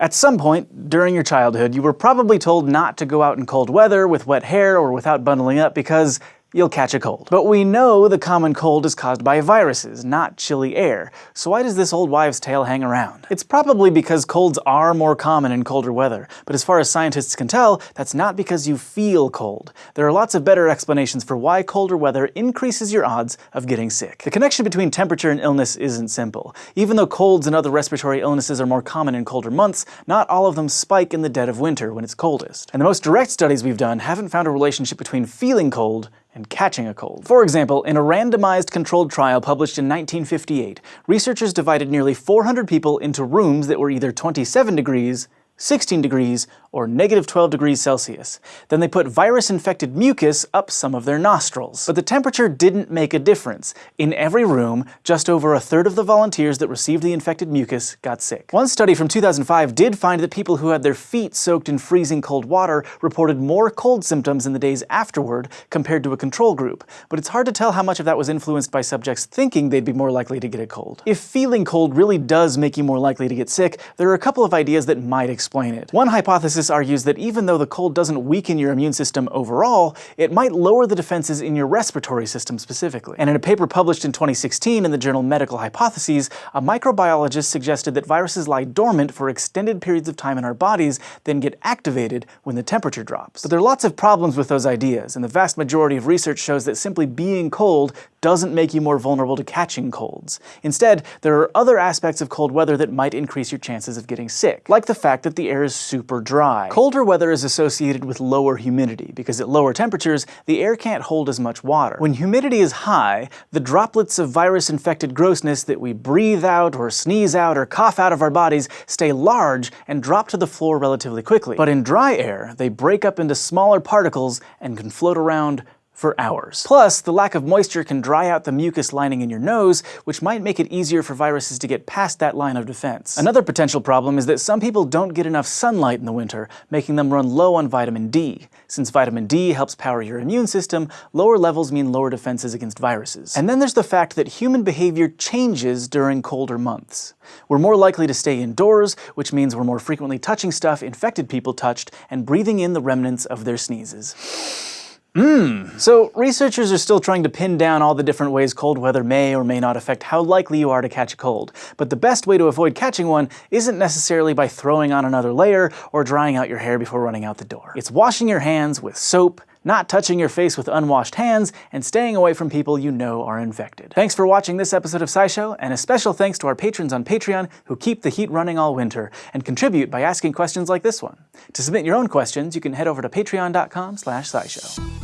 At some point during your childhood, you were probably told not to go out in cold weather with wet hair or without bundling up because you'll catch a cold. But we know the common cold is caused by viruses, not chilly air, so why does this old wives' tale hang around? It's probably because colds are more common in colder weather, but as far as scientists can tell, that's not because you feel cold. There are lots of better explanations for why colder weather increases your odds of getting sick. The connection between temperature and illness isn't simple. Even though colds and other respiratory illnesses are more common in colder months, not all of them spike in the dead of winter when it's coldest. And the most direct studies we've done haven't found a relationship between feeling cold and catching a cold. For example, in a randomized controlled trial published in 1958, researchers divided nearly 400 people into rooms that were either 27 degrees 16 degrees, or negative 12 degrees Celsius. Then they put virus-infected mucus up some of their nostrils. But the temperature didn't make a difference. In every room, just over a third of the volunteers that received the infected mucus got sick. One study from 2005 did find that people who had their feet soaked in freezing cold water reported more cold symptoms in the days afterward compared to a control group, but it's hard to tell how much of that was influenced by subjects thinking they'd be more likely to get a cold. If feeling cold really does make you more likely to get sick, there are a couple of ideas that might explain it. One hypothesis argues that even though the cold doesn't weaken your immune system overall, it might lower the defenses in your respiratory system specifically. And in a paper published in 2016 in the journal Medical Hypotheses, a microbiologist suggested that viruses lie dormant for extended periods of time in our bodies, then get activated when the temperature drops. But there are lots of problems with those ideas, and the vast majority of research shows that simply being cold doesn't make you more vulnerable to catching colds. Instead, there are other aspects of cold weather that might increase your chances of getting sick, like the fact that the air is super dry. Colder weather is associated with lower humidity, because at lower temperatures, the air can't hold as much water. When humidity is high, the droplets of virus-infected grossness that we breathe out or sneeze out or cough out of our bodies stay large and drop to the floor relatively quickly. But in dry air, they break up into smaller particles and can float around for hours. Plus, the lack of moisture can dry out the mucus lining in your nose, which might make it easier for viruses to get past that line of defense. Another potential problem is that some people don't get enough sunlight in the winter, making them run low on vitamin D. Since vitamin D helps power your immune system, lower levels mean lower defenses against viruses. And then there's the fact that human behavior changes during colder months. We're more likely to stay indoors, which means we're more frequently touching stuff infected people touched and breathing in the remnants of their sneezes. Mmm. So researchers are still trying to pin down all the different ways cold weather may or may not affect how likely you are to catch a cold. But the best way to avoid catching one isn't necessarily by throwing on another layer or drying out your hair before running out the door. It's washing your hands with soap, not touching your face with unwashed hands, and staying away from people you know are infected. Thanks for watching this episode of SciShow, and a special thanks to our patrons on Patreon who keep the heat running all winter, and contribute by asking questions like this one. To submit your own questions, you can head over to patreon.com slash scishow.